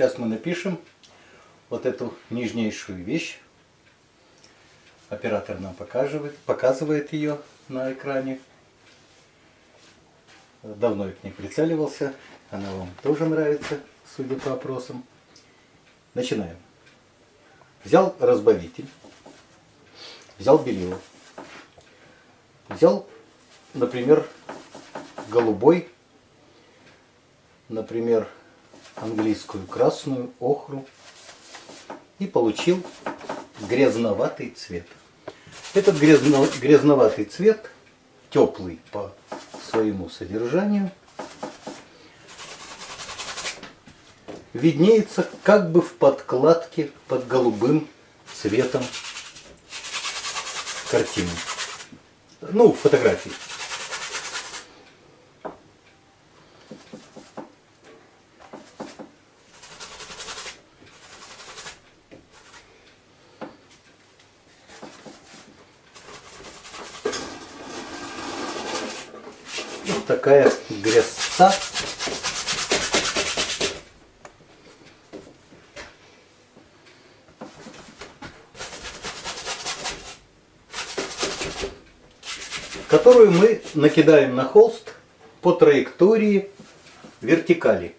Сейчас мы напишем вот эту нежнейшую вещь. Оператор нам показывает, показывает ее на экране. Давно я к ней прицеливался. Она вам тоже нравится, судя по опросам. Начинаем. Взял разбавитель. Взял белило. Взял, например, голубой например, английскую красную охру и получил грязноватый цвет. Этот грязно, грязноватый цвет, теплый по своему содержанию, виднеется как бы в подкладке под голубым цветом картины. Ну, фотографии. Вот такая грязца. Которую мы накидаем на холст по траектории вертикали.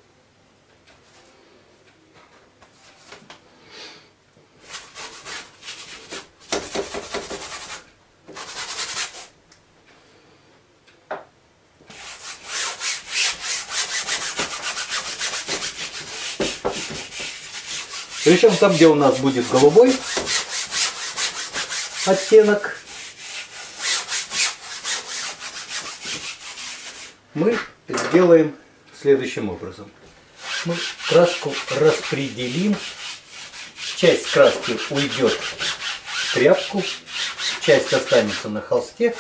Причем там, где у нас будет голубой оттенок, мы сделаем следующим образом. Мы краску распределим. Часть краски уйдет в тряпку, часть останется на холсте.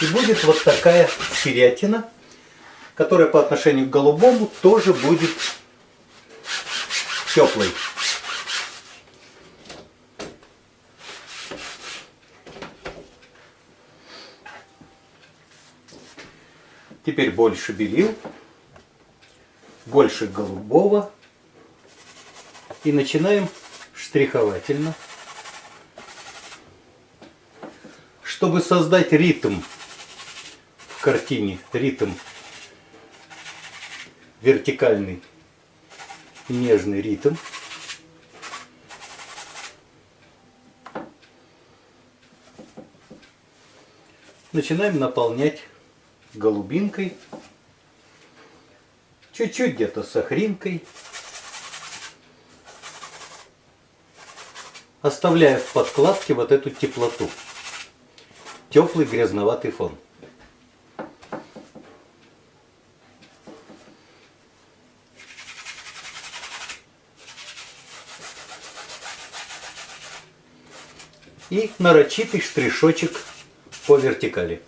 И будет вот такая серятина, которая по отношению к голубому тоже будет теплой. Теперь больше белил, больше голубого. И начинаем штриховательно. Чтобы создать ритм в картине, ритм вертикальный, нежный ритм. Начинаем наполнять голубинкой, чуть-чуть где-то с охринкой, оставляя в подкладке вот эту теплоту, теплый грязноватый фон. И нарочитый штришочек по вертикали.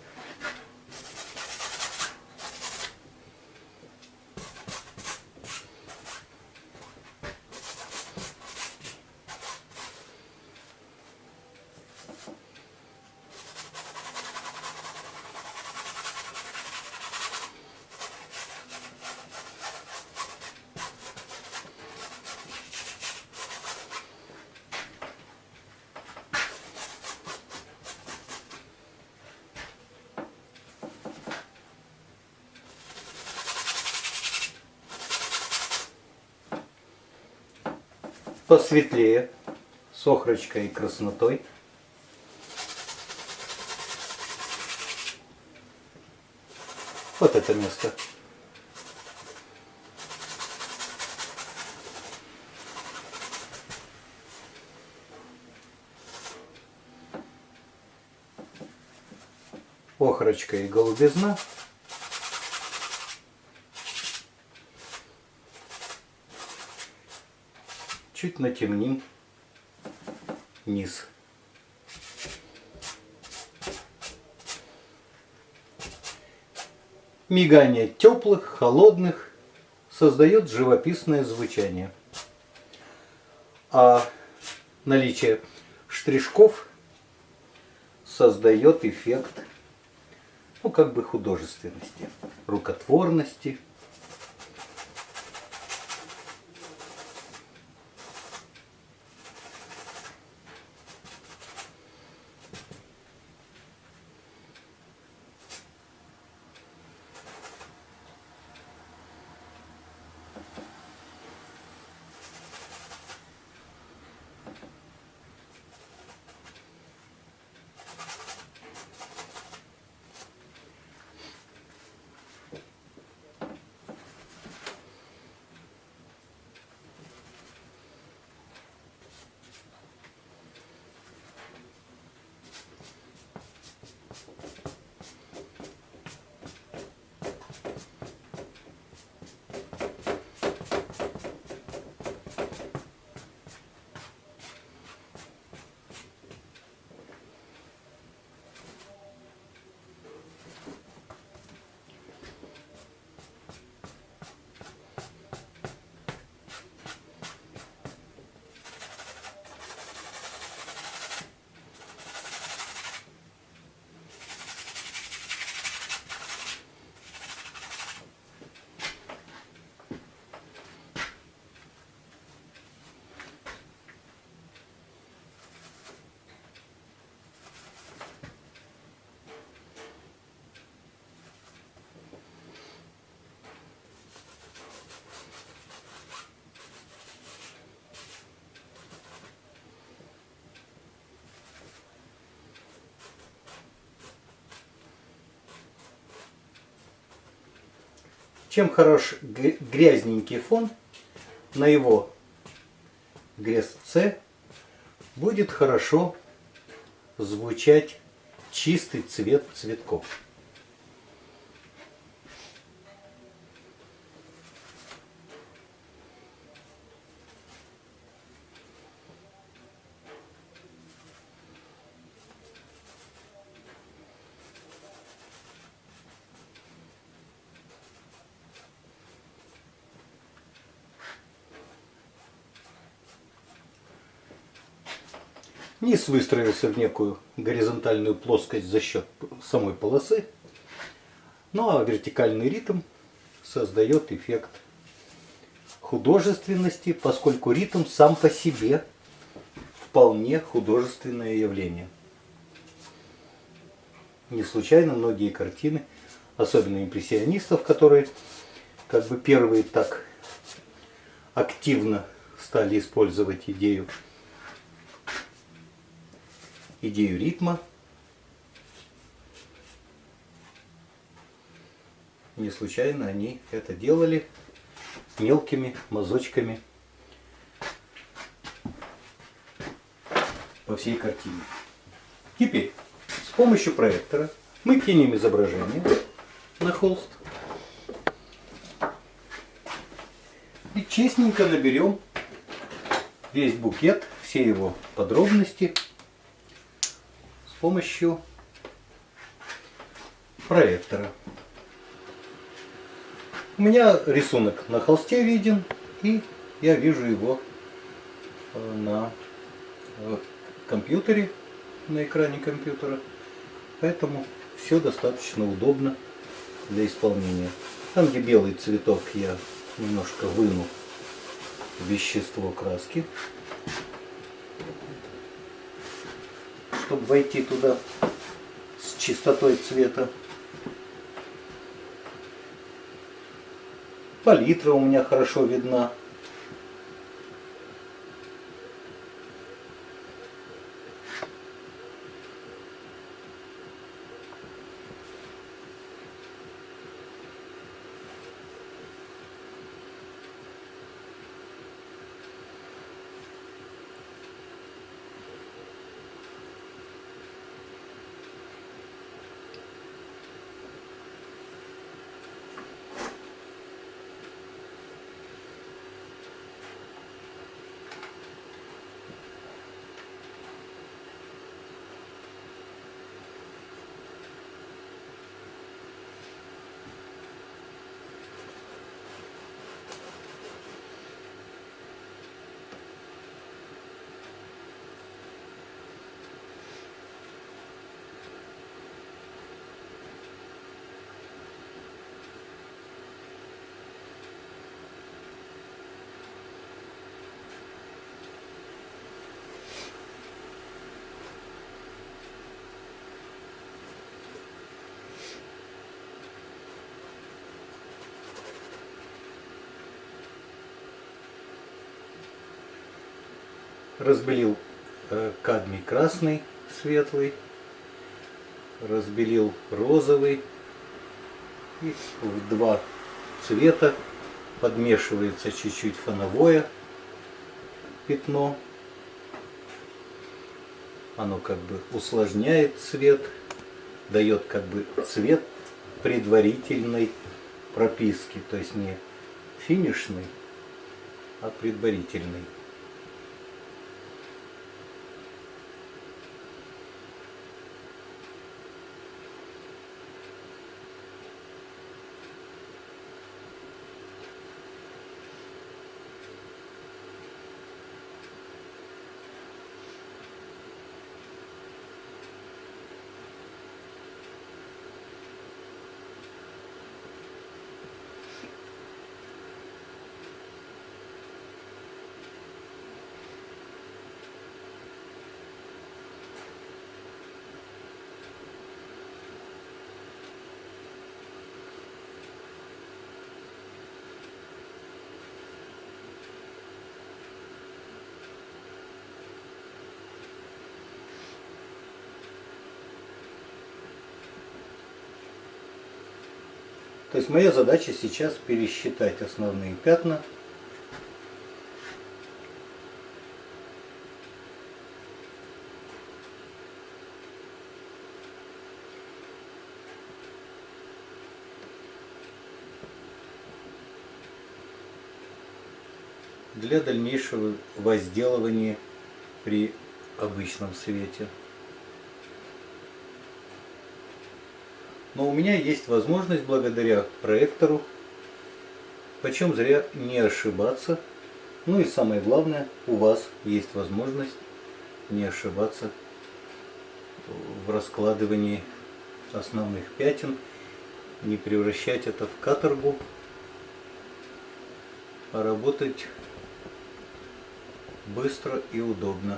Посветлее, с охрочкой и краснотой. Вот это место. Охрочка и голубизна. Чуть натемним низ. Мигание теплых, холодных создает живописное звучание. А наличие штришков создает эффект ну, как бы художественности, рукотворности – Чем хорош грязненький фон, на его грязце будет хорошо звучать чистый цвет цветков. Низ выстроился в некую горизонтальную плоскость за счет самой полосы. Ну а вертикальный ритм создает эффект художественности, поскольку ритм сам по себе вполне художественное явление. Не случайно многие картины, особенно импрессионистов, которые как бы первые так активно стали использовать идею идею ритма. Не случайно они это делали мелкими мазочками по всей картине. Теперь с помощью проектора мы кинем изображение на холст и честненько наберем весь букет, все его подробности помощью проектора. У меня рисунок на холсте виден, и я вижу его э, на э, компьютере, на экране компьютера. Поэтому все достаточно удобно для исполнения. Там, где белый цветок, я немножко выну вещество краски. Чтобы войти туда с чистотой цвета. Палитра у меня хорошо видна. Разбелил э, кадмий красный, светлый, разбелил розовый. И в два цвета подмешивается чуть-чуть фоновое пятно. Оно как бы усложняет цвет, дает как бы цвет предварительной прописки, то есть не финишный, а предварительный. То есть моя задача сейчас пересчитать основные пятна. для дальнейшего возделывания при обычном свете. Но у меня есть возможность благодаря проектору, почем зря не ошибаться. Ну и самое главное, у вас есть возможность не ошибаться в раскладывании основных пятен, не превращать это в каторгу, а работать быстро и удобно.